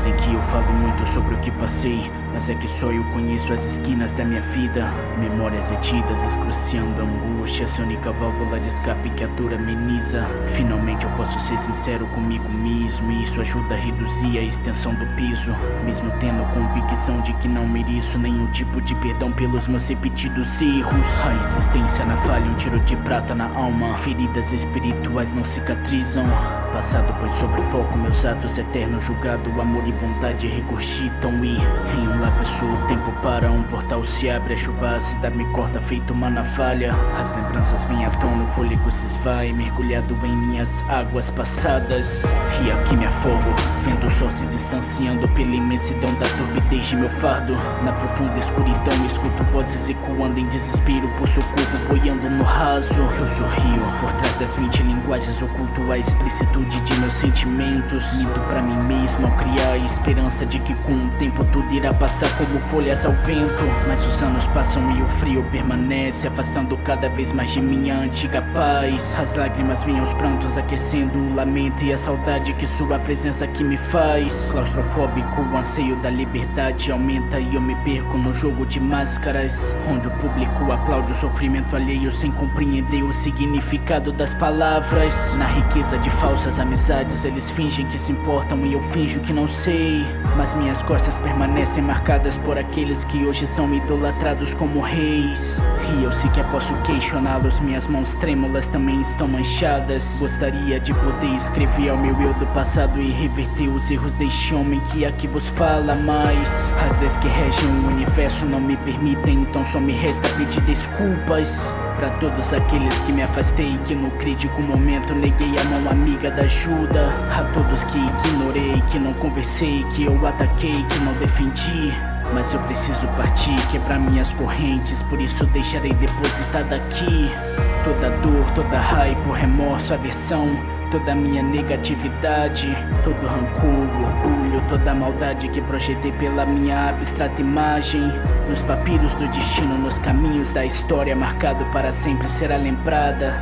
Dizem que eu falo muito sobre o que passei Mas é que só eu conheço as esquinas da minha vida. Memórias retidas, excruciando angústia Essa única válvula de escape que a dor ameniza. Finalmente eu posso ser sincero comigo mesmo E isso ajuda a reduzir a extensão do piso Mesmo tendo convicção de que não mereço Nenhum tipo de perdão pelos meus repetidos erros. A insistência na falha, um tiro de prata na alma. Feridas espirituais não cicatrizam. Passado põe sobre foco meus atos eternos julgado Amor e bondade regurgitam e Em um lápis o tempo para Um portal se abre, a chuva ácida me corta feito uma navalha. As lembranças vêm à tona, o fôlego se esvai Mergulhado em minhas águas passadas. E aqui me afogo, vendo o sol se distanciando Pela imensidão da turbidez de meu fardo. Na profunda escuridão escuto vozes ecoando em desespero Por socorro boiando no raso. Eu sorrio, por trás das 20 linguagens oculto a explícito de meus sentimentos. Minto pra mim mesmo ao criar a esperança de que com o tempo tudo irá passar como folhas ao vento. Mas os anos passam e o frio permanece Afastando cada vez mais de minha antiga paz. As lágrimas vêm aos prantos aquecendo o lamento E a saudade que sua presença aqui me faz. Claustrofóbico, o anseio da liberdade aumenta E eu me perco no jogo de máscaras Onde o público aplaude o sofrimento alheio Sem compreender o significado das palavras. Na riqueza de falsas amizades eles fingem que se importam e eu finjo que não sei Mas minhas costas permanecem marcadas por aqueles que hoje são idolatrados como reis. E eu sequer posso questioná-los, minhas mãos trêmulas também estão manchadas. Gostaria de poder escrever ao meu eu do passado e reverter os erros deste homem que aqui vos fala Mas as leis que regem o universo não me permitem, então só me resta pedir desculpas Pra todos aqueles que me afastei Que no crítico momento neguei a mão amiga da ajuda. A todos que ignorei, que não conversei Que eu ataquei, que não defendi. Mas eu preciso partir, quebrar minhas correntes Por isso deixarei depositada aqui. Toda dor, toda raiva, remorso, aversão Toda minha negatividade Todo rancor, toda maldade que projetei pela minha abstrata imagem. Nos papiros do destino, nos caminhos da história Marcado para sempre será lembrada.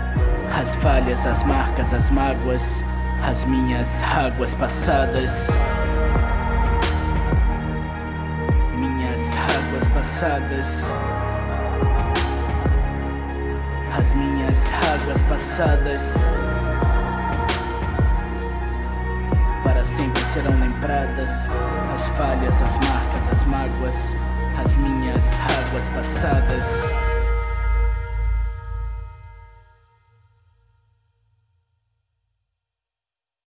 As falhas, as marcas, as mágoas As minhas águas passadas. Passadas. As minhas águas passadas. Para sempre serão lembradas As falhas, as marcas, as mágoas As minhas águas passadas